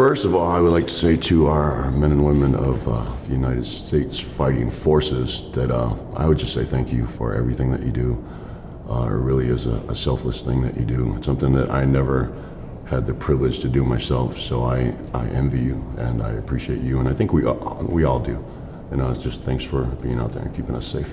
first of all, I would like to say to our men and women of uh, the United States Fighting Forces that uh, I would just say thank you for everything that you do. Uh, it really is a, a selfless thing that you do. It's something that I never had the privilege to do myself. So I, I envy you and I appreciate you, and I think we all, we all do. And uh, just thanks for being out there and keeping us safe.